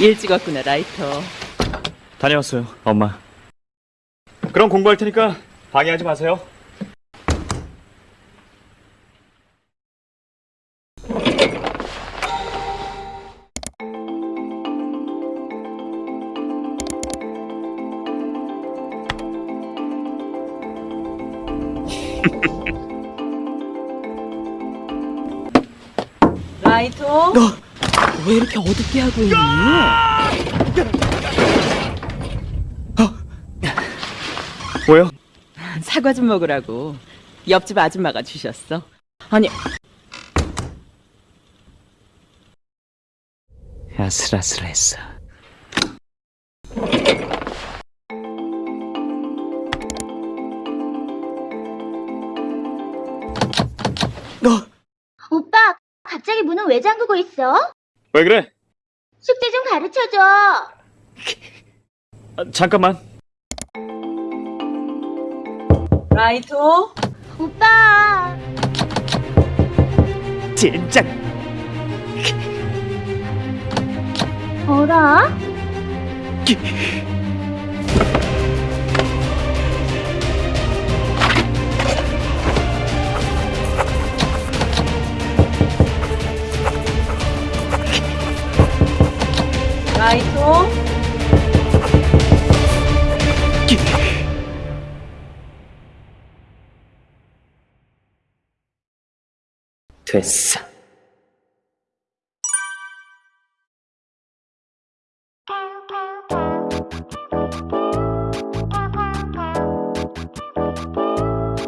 일찍 왔구나, 라이터. 다녀왔어요, 엄마. 그럼 공부할 테니까 방해하지 마세요. 라이터? 왜 이렇게 어둡게 하고 있니? 뭐요? 사과 좀 먹으라고. 옆집 아줌마가 주셨어. 아니, 아슬아슬했어. 오빠, 갑자기 문은 왜 잠그고 있어? 왜 그래? 숙제 좀 가르쳐줘. 아, 잠깐만. 라이터? 오빠, 젠장. 어라? 라이터? 됐어.